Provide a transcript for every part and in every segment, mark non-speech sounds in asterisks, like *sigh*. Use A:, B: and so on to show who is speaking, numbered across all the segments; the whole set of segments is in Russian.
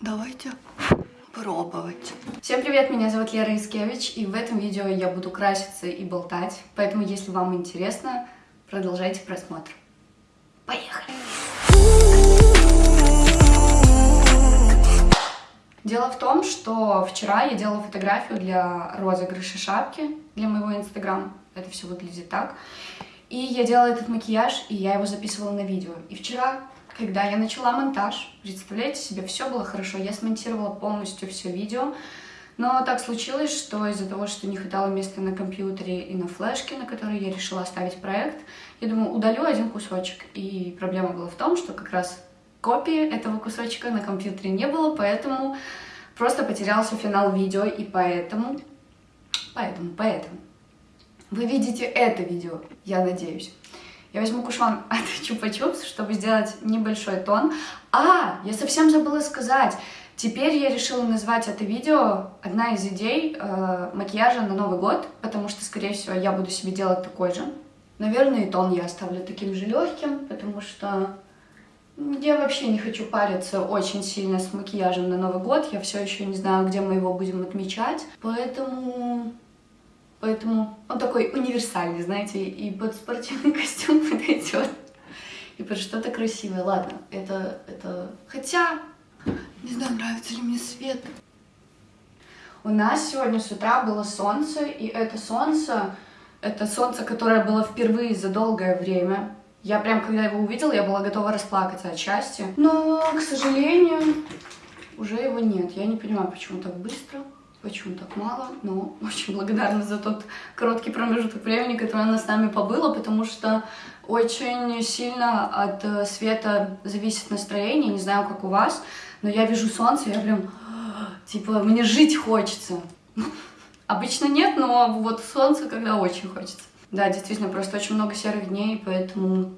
A: Давайте пробовать.
B: Всем привет, меня зовут Лера Искевич, и в этом видео я буду краситься и болтать, поэтому если вам интересно, продолжайте просмотр. Поехали! Дело в том, что вчера я делала фотографию для розыгрыша шапки для моего инстаграма. Это все выглядит так. И я делала этот макияж, и я его записывала на видео. И вчера, когда я начала монтаж, представляете себе, все было хорошо. Я смонтировала полностью все видео. Но так случилось, что из-за того, что не хватало места на компьютере и на флешке, на которой я решила оставить проект, я думаю, удалю один кусочек. И проблема была в том, что как раз копии этого кусочка на компьютере не было, поэтому просто потерялся финал видео, и поэтому, поэтому, поэтому вы видите это видео, я надеюсь. Я возьму кушон *laughs* от Чупа-Чупс, чтобы сделать небольшой тон. А, я совсем забыла сказать. Теперь я решила назвать это видео одна из идей э, макияжа на Новый год, потому что, скорее всего, я буду себе делать такой же. Наверное, и тон я оставлю таким же легким, потому что я вообще не хочу париться очень сильно с макияжем на Новый год. Я все еще не знаю, где мы его будем отмечать. Поэтому... Поэтому он такой универсальный, знаете, и под спортивный *laughs* костюм подойдет. И под что-то красивое. Ладно, это... это... Хотя...
A: Не знаю, нравится ли мне свет.
B: У нас сегодня с утра было солнце, и это солнце... Это солнце, которое было впервые за долгое время. Я прям, когда его увидела, я была готова расплакаться от счастья. Но, к сожалению, уже его нет. Я не понимаю, почему так быстро, почему так мало, но *laughs* очень благодарна за тот короткий промежуток времени, который она с нами побыла, потому что очень сильно от э, света зависит настроение, не знаю, как у вас, но я вижу солнце, я прям, *gasps* типа, мне жить хочется. *laughs* Обычно нет, но вот солнце, когда очень хочется. Да, действительно, просто очень много серых дней, поэтому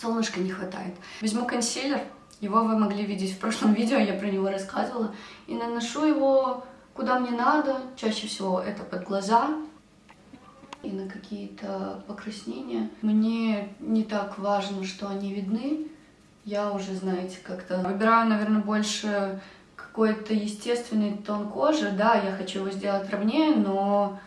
B: солнышка не хватает. Возьму консилер, его вы могли видеть в прошлом *laughs* видео, я про него рассказывала, и наношу его куда мне надо, чаще всего это под глаза и на какие-то покраснения. Мне не так важно, что они видны, я уже, знаете, как-то выбираю, наверное, больше какой-то естественный тон кожи, да, я хочу его сделать ровнее, но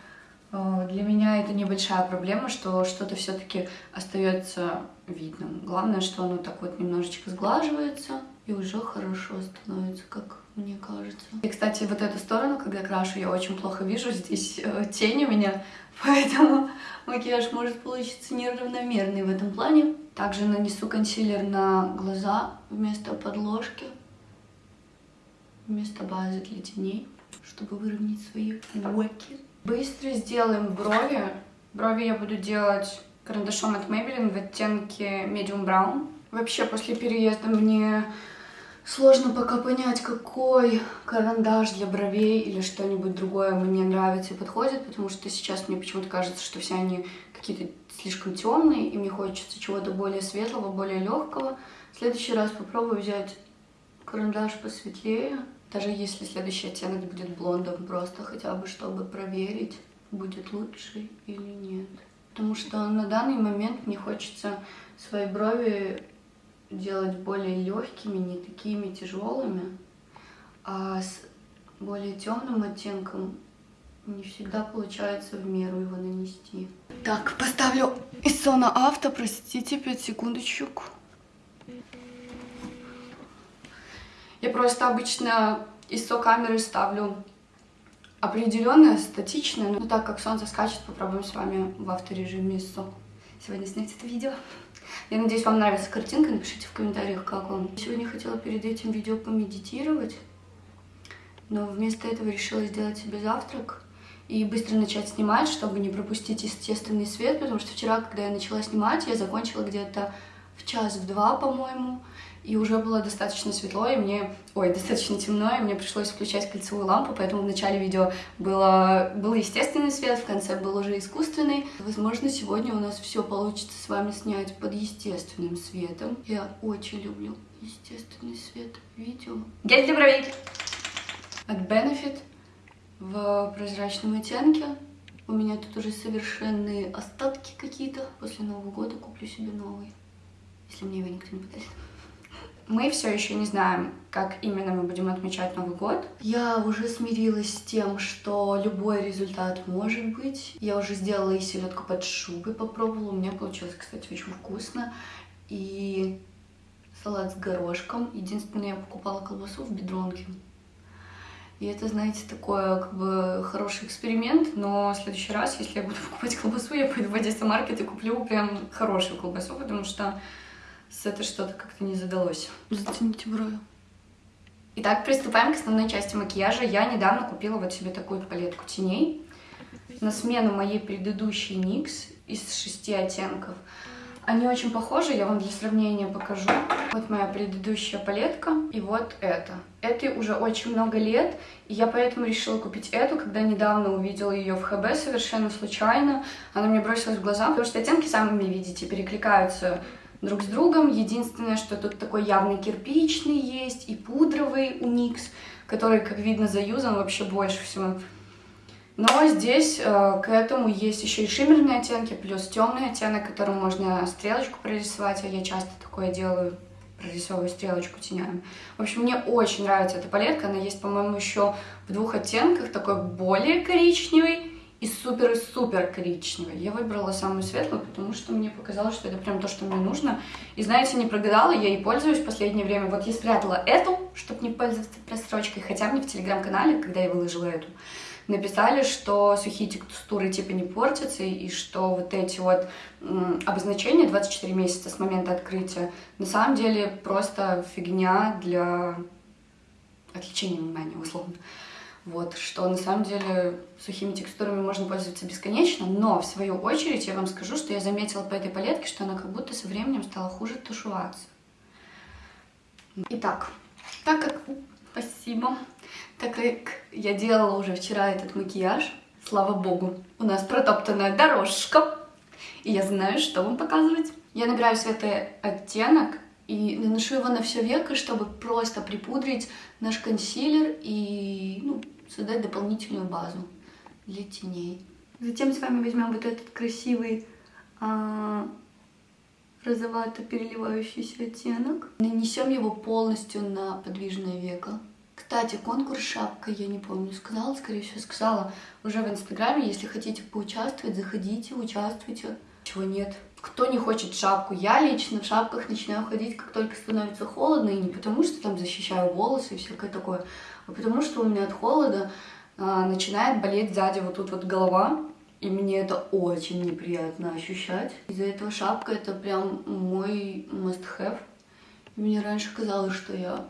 B: Э, для меня это небольшая проблема, что что-то все-таки остается видным. Главное, что оно так вот немножечко сглаживается и уже хорошо становится, как мне кажется. И, кстати, вот эту сторону, когда крашу, я очень плохо вижу. Здесь э, тень у меня, *laughs* поэтому макияж может получиться неравномерный в этом плане. Также нанесу консилер на глаза вместо подложки, вместо базы для теней, чтобы выровнять свои уэки. Быстро сделаем брови. Брови я буду делать карандашом от Maybelline в оттенке Medium Brown. Вообще, после переезда мне сложно пока понять, какой карандаш для бровей или что-нибудь другое мне нравится и подходит, потому что сейчас мне почему-то кажется, что все они какие-то слишком темные, и мне хочется чего-то более светлого, более легкого. В следующий раз попробую взять карандаш посветлее. Даже если следующий оттенок будет блондом, просто хотя бы чтобы проверить, будет лучше или нет. Потому что на данный момент мне хочется свои брови делать более легкими, не такими тяжелыми, а с более темным оттенком не всегда получается в меру его нанести.
A: Так, поставлю Исона Авто, простите, 5 секундочек.
B: Я просто обычно ISO камеры ставлю определенное, статичное, но так как солнце скачет, попробуем с вами в авторежиме ISO сегодня снять это видео. Я надеюсь, вам нравится картинка, напишите в комментариях, как вам. Сегодня хотела перед этим видео помедитировать, но вместо этого решила сделать себе завтрак и быстро начать снимать, чтобы не пропустить естественный свет, потому что вчера, когда я начала снимать, я закончила где-то в час, в два, по-моему, и уже было достаточно светло, и мне, ой, *laughs* достаточно темно, и мне пришлось включать кольцевую лампу, поэтому в начале видео было, был естественный свет, в конце был уже искусственный. Возможно, сегодня у нас все получится с вами снять под естественным светом. Я очень люблю естественный свет видео. Гель для бровей! От Benefit в прозрачном оттенке. У меня тут уже совершенные остатки какие-то. После Нового года куплю себе новый, если мне его никто не подарит. Мы все еще не знаем, как именно мы будем отмечать Новый год.
A: Я уже смирилась с тем, что любой результат может быть. Я уже сделала и селедку под шубой, попробовала. У меня получилось, кстати, очень вкусно. И салат с горошком. Единственное, я покупала колбасу в бедронке. И это, знаете, такой как бы хороший эксперимент, но в следующий раз, если я буду *laughs* покупать колбасу, я пойду в Одесса Маркет и куплю прям хорошую колбасу, потому что с этой что-то как-то не задалось.
B: Затяните брови. Итак, приступаем к основной части макияжа. Я недавно купила вот себе такую палетку теней на смену моей предыдущей NYX из шести оттенков. Они очень похожи, я вам для сравнения покажу. Вот моя предыдущая палетка и вот это. Этой уже очень много лет, и я поэтому решила купить эту, когда недавно увидела ее в ХБ совершенно случайно. Она мне бросилась в глаза, потому что оттенки, сами видите, перекликаются друг с другом. Единственное, что тут такой явный кирпичный есть и пудровый у NYX, который, как видно, заюзан вообще больше всего. Но здесь э, к этому есть еще и шиммерные оттенки, плюс темный оттенок, которым можно стрелочку прорисовать, а я часто такое делаю, прорисовываю стрелочку тенями. В общем, мне очень нравится эта палетка, она есть, по-моему, еще в двух оттенках, такой более коричневый и супер-супер коричневый. Я выбрала самую светлую, потому что мне показалось, что это прям то, что мне нужно. И знаете, не прогадала, я ей пользуюсь в последнее время. Вот я спрятала эту, чтобы не пользоваться просрочкой, хотя мне в телеграм-канале, когда я выложила эту, написали, что сухие текстуры типа не портятся, и что вот эти вот обозначения 24 месяца с момента открытия на самом деле просто фигня для отвлечения внимания, условно. Вот, что на самом деле сухими текстурами можно пользоваться бесконечно, но в свою очередь я вам скажу, что я заметила по этой палетке, что она как будто со временем стала хуже тушеваться. Итак, так как... Спасибо. Так как я делала уже вчера этот макияж, слава богу, у нас протоптанная дорожка, и я знаю, что вам показывать. Я набираю светлый оттенок и наношу его на все веко, чтобы просто припудрить наш консилер и ну, создать дополнительную базу для теней. Затем с вами возьмем вот этот красивый а, розовато переливающийся оттенок. Нанесем его полностью на подвижное веко. Кстати, конкурс шапка, я не помню, сказала, скорее всего, сказала уже в Инстаграме. Если хотите поучаствовать, заходите, участвуйте. Чего нет? Кто не хочет шапку? Я лично в шапках начинаю ходить, как только становится холодно, и не потому, что там защищаю волосы и всякое такое, а потому что у меня от холода а, начинает болеть сзади вот тут вот голова, и мне это очень неприятно ощущать. Из-за этого шапка это прям мой must-have. Мне раньше казалось, что я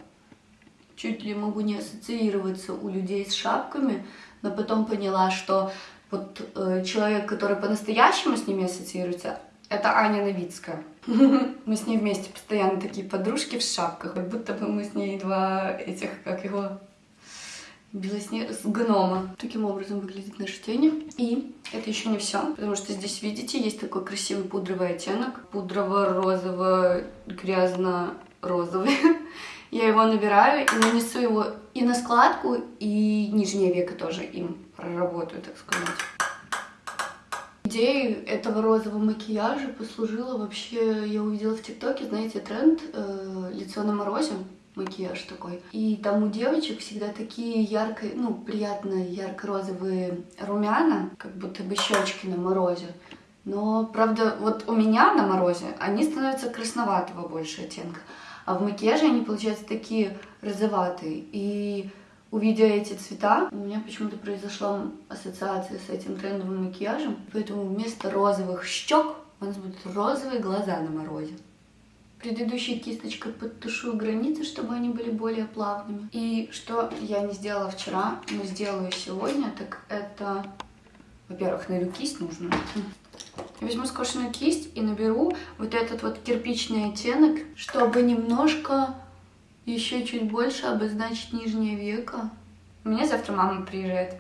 B: чуть ли могу не ассоциироваться у людей с шапками, но потом поняла, что вот э, человек, который по-настоящему с ними ассоциируется, это Аня Новицкая. *laughs* Мы с ней вместе постоянно такие подружки в шапках, как будто бы мы с ней два этих, как его, белоснег... с гнома. Таким образом выглядит наша тень. И это еще не все, потому что здесь, видите, есть такой красивый пудровый оттенок. Пудрово-розово-грязно-розовый. *laughs* Я его набираю и нанесу его и на складку, и нижнее веко тоже им проработаю, так сказать. Идеей этого розового макияжа послужила вообще, я увидела в ТикТоке, знаете, тренд э, лицо на морозе, макияж такой. И там у девочек всегда такие ярко, ну, приятные ярко-розовые румяна, как будто бы щечки на морозе. Но, правда, вот у меня на морозе они становятся красноватого больше оттенка. А в макияже они получаются такие розоватые. И увидя эти цвета, у меня почему-то произошла ассоциация с этим трендовым макияжем. Поэтому вместо розовых щек у нас будут розовые глаза на морозе. Предыдущей кисточкой подтушу границы, чтобы они были более плавными. И что я не сделала вчера, но сделаю сегодня, так это... Во-первых, найду кисть нужную. Я возьму скошенную кисть и наберу вот этот вот кирпичный оттенок, чтобы немножко еще чуть больше обозначить нижнее веко. У меня завтра мама приезжает.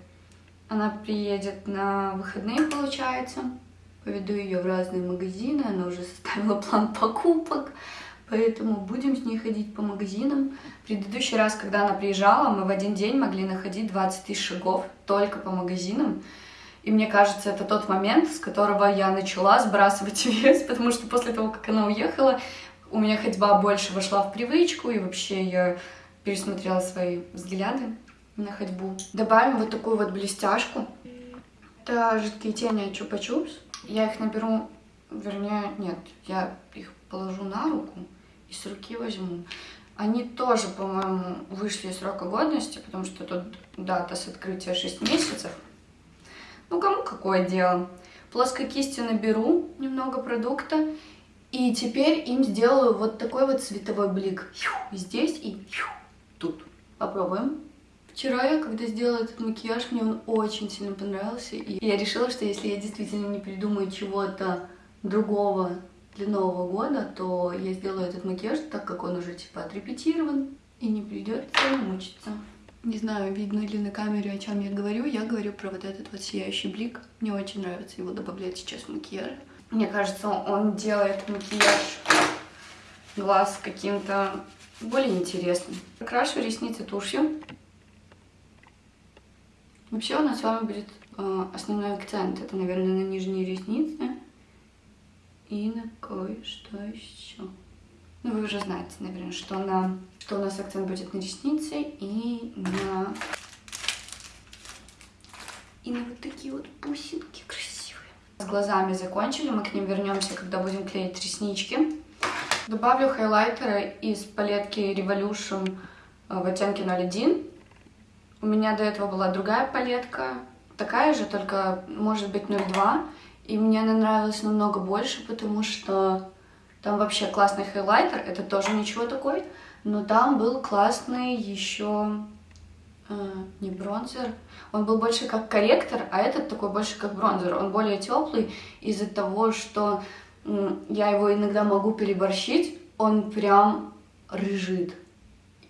B: Она приедет на выходные, получается. Поведу ее в разные магазины, она уже составила план покупок, поэтому будем с ней ходить по магазинам. Предыдущий раз, когда она приезжала, мы в один день могли находить 20 тысяч шагов только по магазинам. И мне кажется, это тот момент, с которого я начала сбрасывать *laughs* вес, потому что после того, как она уехала, у меня ходьба больше вошла в привычку, и вообще я пересмотрела свои взгляды на ходьбу. Добавим вот такую вот блестяшку. Это жидкие тени Чупа-Чупс. Я их наберу, вернее, нет, я их положу на руку и с руки возьму. Они тоже, по-моему, вышли из срока годности, потому что тут дата с открытия 6 месяцев. Ну, кому какое дело. Плоской кистью наберу немного продукта. И теперь им сделаю вот такой вот световой блик. Здесь и тут. Попробуем. Вчера я, когда сделала этот макияж, мне он очень сильно понравился. И я решила, что если я действительно не придумаю чего-то другого для Нового года, то я сделаю этот макияж, так как он уже типа отрепетирован, и не придется мучиться. Не знаю, видно ли на камере, о чем я говорю. Я говорю про вот этот вот сияющий блик. Мне очень нравится его добавлять сейчас в макияж. Мне кажется, он делает макияж глаз каким-то более интересным. Крашу ресницы тушью. Вообще у нас с вами будет э, основной акцент. Это, наверное, на нижние ресницы и на кое-что еще. Ну, вы уже знаете, наверное, что, на, что у нас акцент будет на ресницы и на... И на вот такие вот бусинки красивые. С глазами закончили, мы к ним вернемся, когда будем клеить реснички. Добавлю хайлайтеры из палетки Revolution э, в оттенке 01. У меня до этого была другая палетка, такая же, только может быть 02. И мне она нравилась намного больше, потому что там вообще классный хайлайтер, это тоже ничего такой, но там был классный еще не бронзер, он был больше как корректор, а этот такой больше как бронзер. Он более теплый из-за того, что э, я его иногда могу переборщить, он прям рыжит.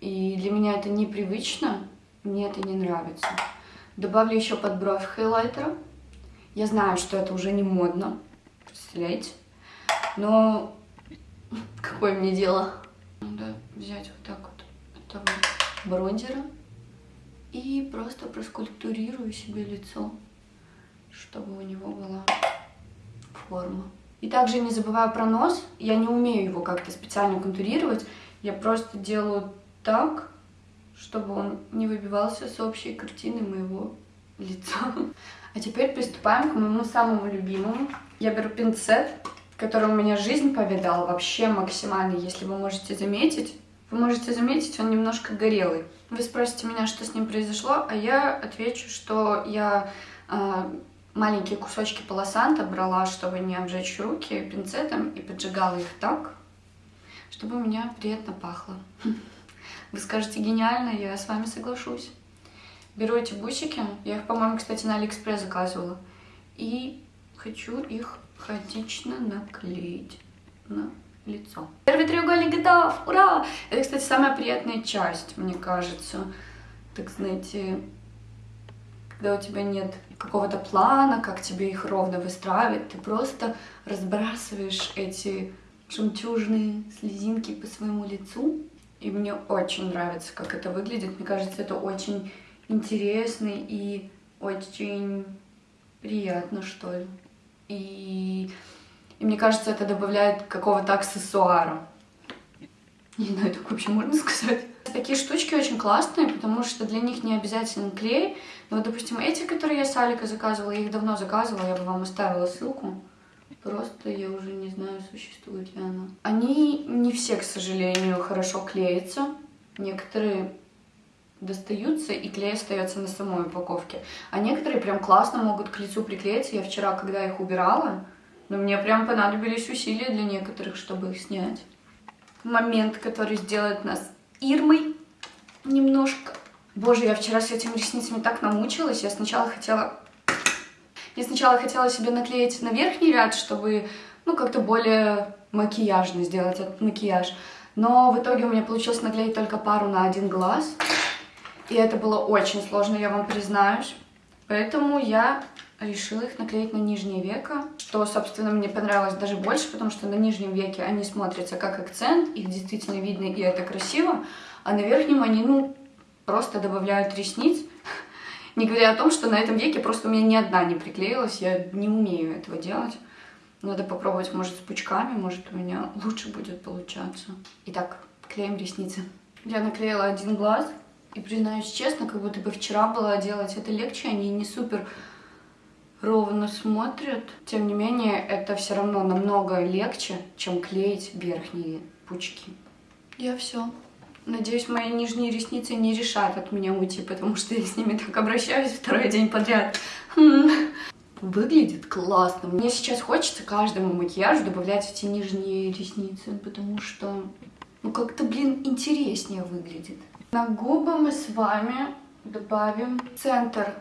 B: И для меня это непривычно, мне это не нравится. Добавлю еще под бровь хайлайтера. Я знаю, что это уже не модно, представляете? Но *laughs* какое мне дело? Надо взять вот так вот этого бронзера и просто проскульптурирую себе лицо, чтобы у него была форма. И также не забываю про нос. Я не умею его как-то специально контурировать. Я просто делаю так, чтобы он не выбивался с общей картины моего лица. *laughs* А теперь приступаем к моему самому любимому. Я беру пинцет, который у меня жизнь повидал вообще максимально, если вы можете заметить. Вы можете заметить, он немножко горелый. Вы спросите меня, что с ним произошло, а я отвечу, что я э, маленькие кусочки полосанта брала, чтобы не обжечь руки пинцетом и поджигала их так, чтобы у меня приятно пахло. *laughs* Вы скажете, гениально, я с вами соглашусь. Беру эти бусики, я их, по-моему, кстати, на Алиэкспресс заказывала, и хочу их хаотично наклеить на лицо. Первый треугольник готов! Ура! Это, кстати, самая приятная часть, мне кажется. Так, знаете, когда у тебя нет какого-то плана, как тебе их ровно выстраивать, ты просто разбрасываешь эти жемчужные слезинки по своему лицу. И мне очень нравится, как это выглядит. Мне кажется, это очень интересно и очень приятно, что ли. И, и мне кажется, это добавляет какого-то аксессуара. Не знаю, так вообще можно сказать. Такие штучки очень классные, потому что для них не обязательно клей. Но допустим, эти, которые я с Алика заказывала, я их давно заказывала, я бы вам оставила ссылку. Просто я уже не знаю, существует ли она. Они не все, к сожалению, хорошо клеятся. Некоторые достаются, и клей остается на самой упаковке. А некоторые прям классно могут к лицу приклеиться. Я вчера, когда их убирала, но мне прям понадобились усилия для некоторых, чтобы их снять. Момент, который сделает нас Ирмой немножко. Боже, я вчера с этими ресницами так намучилась. Я сначала хотела... Я сначала хотела себе наклеить на верхний ряд, чтобы, ну, как-то более макияжно сделать этот макияж. Но в итоге у меня получилось наклеить только пару на один глаз. И это было очень сложно, я вам признаюсь. Поэтому я решила их наклеить на нижнее веко, что, собственно, мне понравилось даже больше, потому что на нижнем веке они смотрятся как акцент, их действительно видно, и это красиво, а на верхнем они, ну, просто добавляют ресниц, *laughs* не говоря о том, что на этом веке просто у меня ни одна не приклеилась, я не умею этого делать. Надо попробовать, может, с пучками, может, у меня лучше будет получаться. Итак, клеим ресницы. Я наклеила один глаз, и признаюсь честно, как будто бы вчера было делать это легче, они не супер ровно смотрят. Тем не менее, это все равно намного легче, чем клеить верхние пучки. Я все. Надеюсь, мои нижние ресницы не решат от меня уйти, потому что я с ними так обращаюсь второй день подряд. Хм. Выглядит классно. Мне сейчас хочется каждому макияжу добавлять эти нижние ресницы, потому что, ну, как-то, блин, интереснее выглядит. На губы мы с вами добавим центр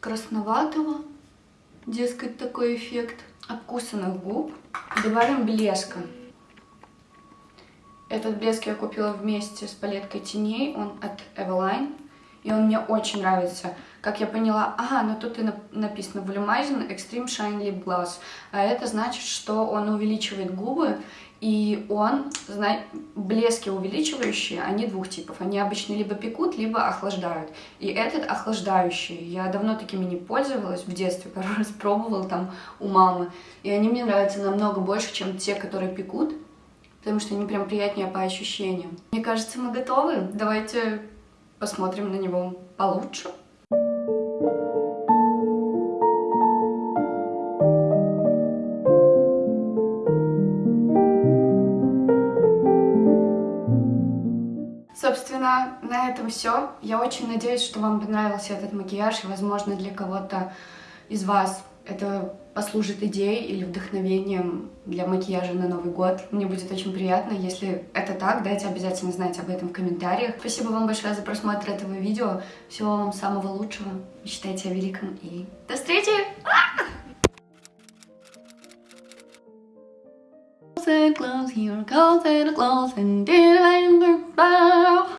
B: красноватого, дескать, такой эффект обкусанных губ. Добавим блеска. Этот блеск я купила вместе с палеткой теней, он от Eveline, и он мне очень нравится. Как я поняла, ага, ну тут и написано Volumizing Extreme Shine Lip Gloss, а это значит, что он увеличивает губы, и он, знай, блески увеличивающие, они двух типов. Они обычно либо пекут, либо охлаждают. И этот охлаждающий. Я давно такими не пользовалась, в детстве пару *laughs* раз пробовала там у мамы. И они мне нравятся намного больше, чем те, которые пекут. Потому что они прям приятнее по ощущениям. Мне кажется, мы готовы. Давайте посмотрим на него получше. Собственно, на этом все. Я очень надеюсь, что вам понравился этот макияж, и, возможно, для кого-то из вас это послужит идеей или вдохновением для макияжа на Новый год. Мне будет очень приятно, если это так, дайте обязательно знать об этом в комментариях. Спасибо вам большое за просмотр этого видео. Всего вам самого лучшего. Мечтайте о великом и до встречи! closet, close your closet, closet, and